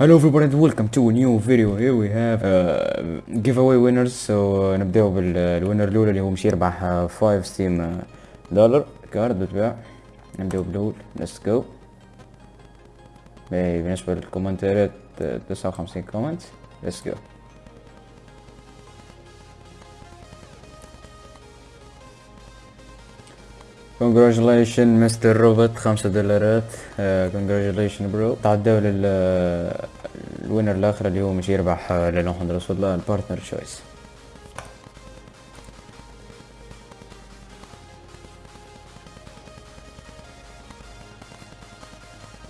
Hello everybody welcome to a new video. Here we have uh, giveaway winners. So uh, نبداو بال winner الأولى اللي هو مش يربح 5 Steam dollar card بالطبع نبداو بالأول. let's go بالنسبة للكومنتات 59 comment let's go congratulations Mr Robot خمسة دولارات. congratulations bro تعداو لل winner الآخر اللي هو مش يربح لله محمد رسول الله ال partner choice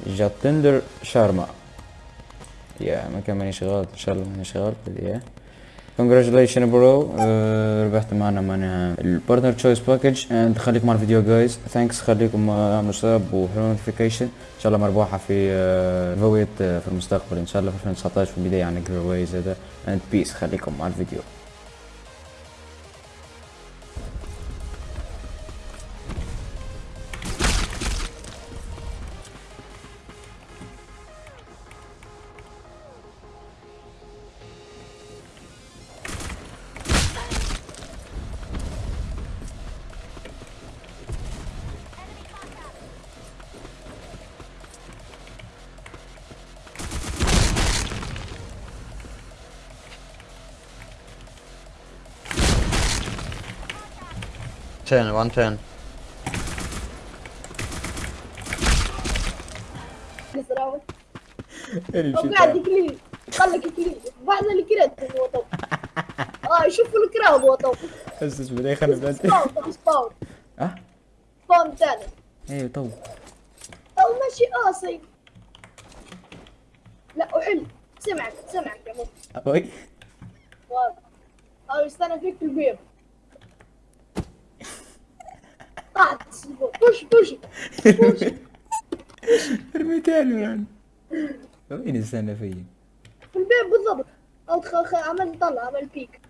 جاتندر شارما. يا ما كان مانيش غلط إن شاء الله مانيش غلط يا congratulations bro ربحت معنا معناها ال partner choice package and خليكم مع الفيديو guys thanks خليكم اعملوا sub وحلو notification ان شاء الله مربوحه في uh, في المستقبل ان شاء الله في 2019 في البدايه عن giveaways هذا and peace خليكم مع الفيديو Ten, one ten. نزراوي طب قاعد يكلي خلك يكلي بعد اللي كرهت هو طب آه شوف الكراه هو طب بس بس بدي خلي بلاد سباون سباون آه سباون ثاني أيوه تو أو ماشي قاسي لا وحلو سمعك سمعك يا اوي أو استنى فيك في بوش بوش بوش رميتها له يعني وين استنى فيا في البيب بالضبط. خ... عمل طلع عمل بيك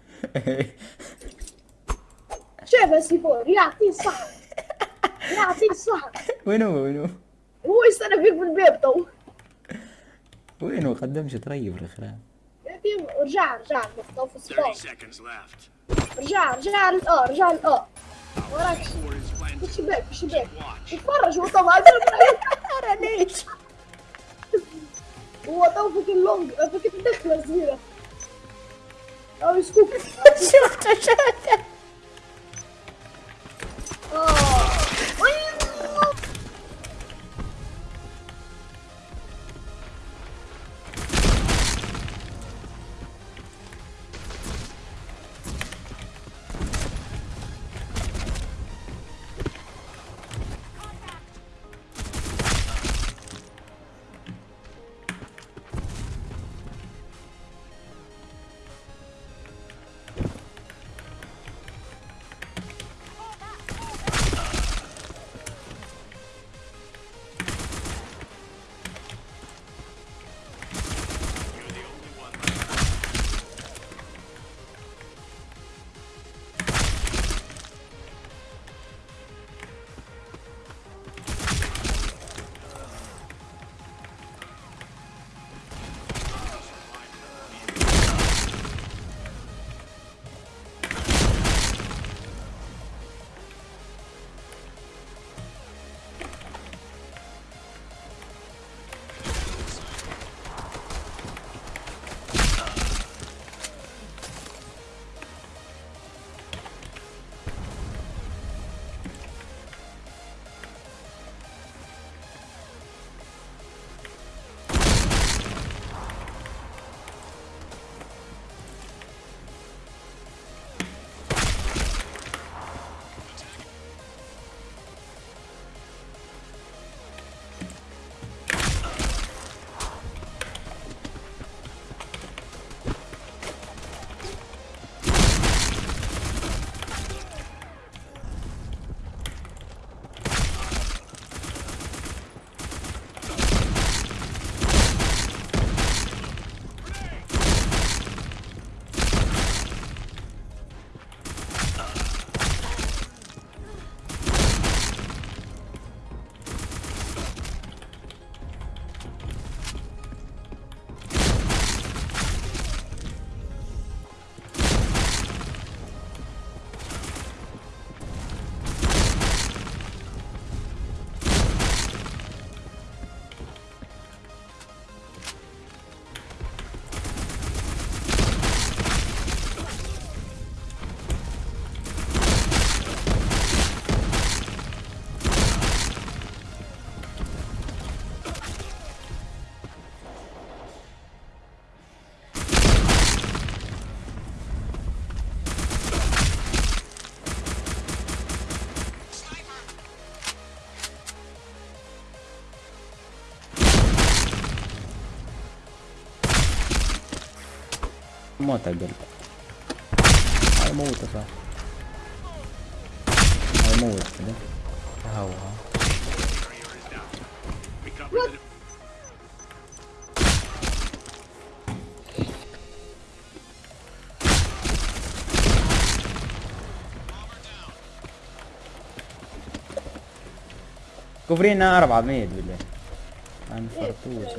شايف سي فور يعطيه الصح يعطيه الصح وين هو وين هو هو يستنى فيك في البيب تو وين هو قدمش طريب الاخرى رجع رجع تو في 30 السباون seconds left. رجع رجع للآ رجع للآ Puxa, puxa, puxa. Puxa, fora, junto mais. Cara, Nate. O hotel é long. Eu fucking declaro, vira. Ah, desculpa. Chuta, chuta. موت قلب هاي موته صح. هاي موت كده. هو كفرينا أربعة ميت بالله أنا فرطوس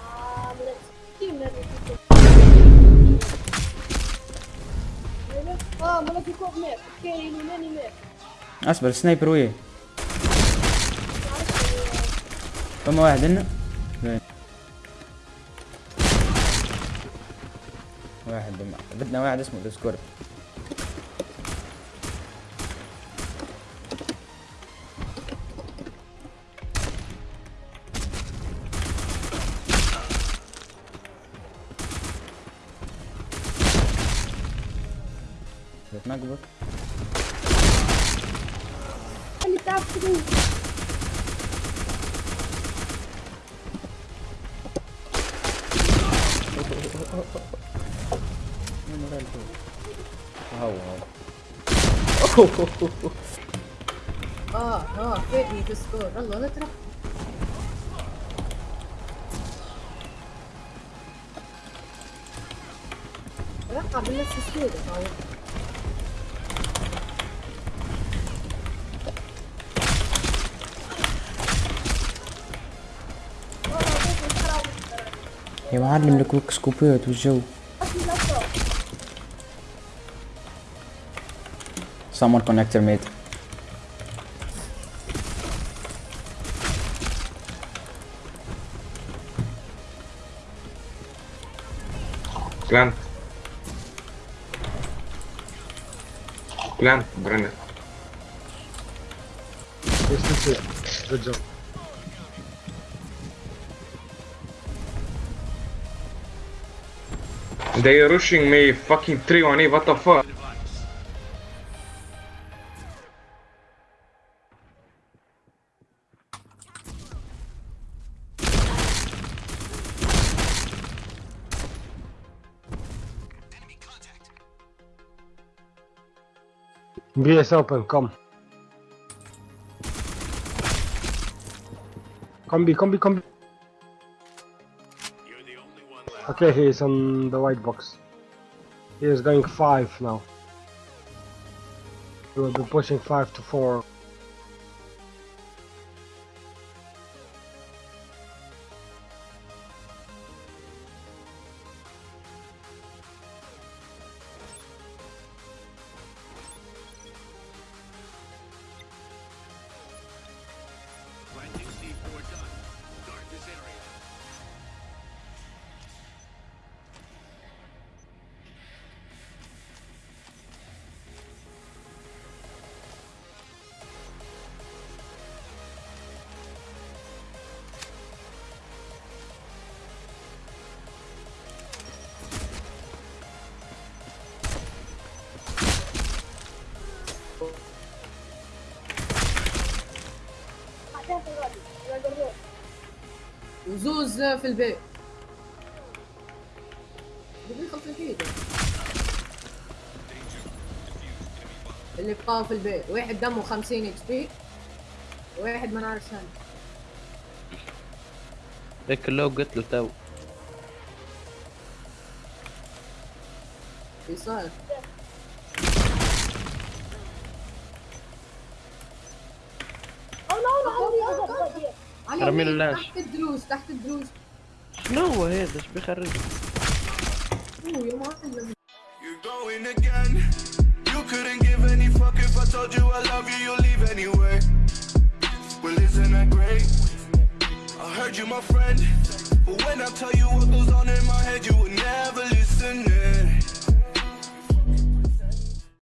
آه من الستين نبي اه ملك يكون ميت اوكي ماني ميت أصبر سنايبر ويه فما واحد هنا وين واحد بم- بدنا واحد اسمه ديسكورد بتنقبك اللي هو آه آه فادني في السكور الله لا تروح رقع بالنفس السكور يا معلم الكويك سكوبات والجو Someone connector mate Plant. Plant, Brenner. Yes, this is. Good job. They are rushing me fucking 3 on E, what the fuck? BS open, come. B, come B. Okay, he is on the white box. He is going 5 now. He will be pushing 5 to 4. وزوز في البيت. اللي بقى في البيت. واحد دمه 50 HP. واحد ما نعرف شان هيك لو قلت له تو. إيش صار؟ رمي اليمين، له لاش. تحت الدروس تحت الدروس شنو هو هذا إيش بيخرج يا معلم You're going again. You couldn't give any fuck if I told you I love you, you'll leave anyway. Well, isn't that great? I heard you, my friend. But when I tell you what goes on in my head, you would